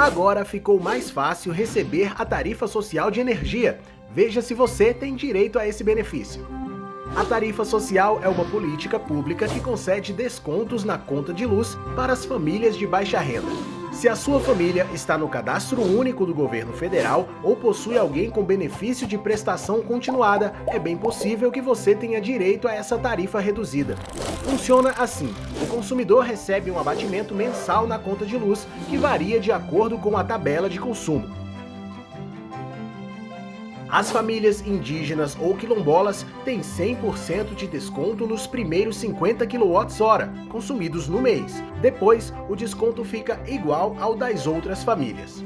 Agora ficou mais fácil receber a tarifa social de energia. Veja se você tem direito a esse benefício. A tarifa social é uma política pública que concede descontos na conta de luz para as famílias de baixa renda. Se a sua família está no cadastro único do governo federal ou possui alguém com benefício de prestação continuada, é bem possível que você tenha direito a essa tarifa reduzida. Funciona assim, o consumidor recebe um abatimento mensal na conta de luz, que varia de acordo com a tabela de consumo. As famílias indígenas ou quilombolas têm 100% de desconto nos primeiros 50 kWh consumidos no mês. Depois, o desconto fica igual ao das outras famílias.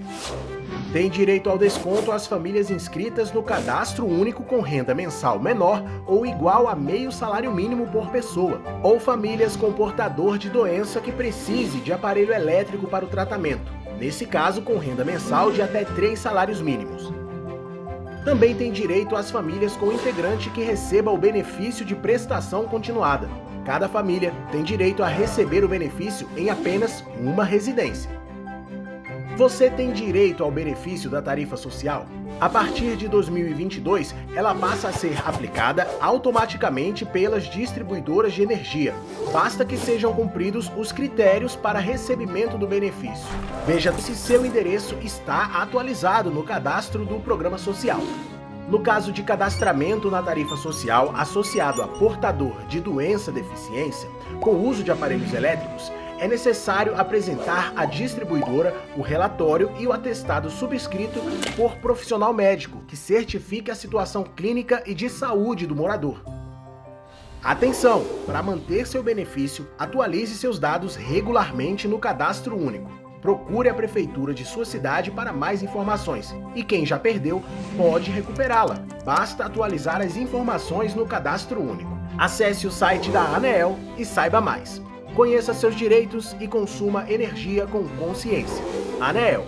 Tem direito ao desconto as famílias inscritas no cadastro único com renda mensal menor ou igual a meio salário mínimo por pessoa, ou famílias com portador de doença que precise de aparelho elétrico para o tratamento, nesse caso com renda mensal de até 3 salários mínimos. Também tem direito às famílias com integrante que receba o benefício de prestação continuada. Cada família tem direito a receber o benefício em apenas uma residência. Você tem direito ao benefício da tarifa social? A partir de 2022, ela passa a ser aplicada automaticamente pelas distribuidoras de energia. Basta que sejam cumpridos os critérios para recebimento do benefício. Veja se seu endereço está atualizado no cadastro do programa social. No caso de cadastramento na tarifa social associado a portador de doença-deficiência, com uso de aparelhos elétricos, é necessário apresentar à distribuidora o relatório e o atestado subscrito por profissional médico que certifique a situação clínica e de saúde do morador. Atenção! Para manter seu benefício, atualize seus dados regularmente no Cadastro Único. Procure a prefeitura de sua cidade para mais informações. E quem já perdeu, pode recuperá-la. Basta atualizar as informações no Cadastro Único. Acesse o site da ANEEL e saiba mais. Conheça seus direitos e consuma energia com consciência. ANEEL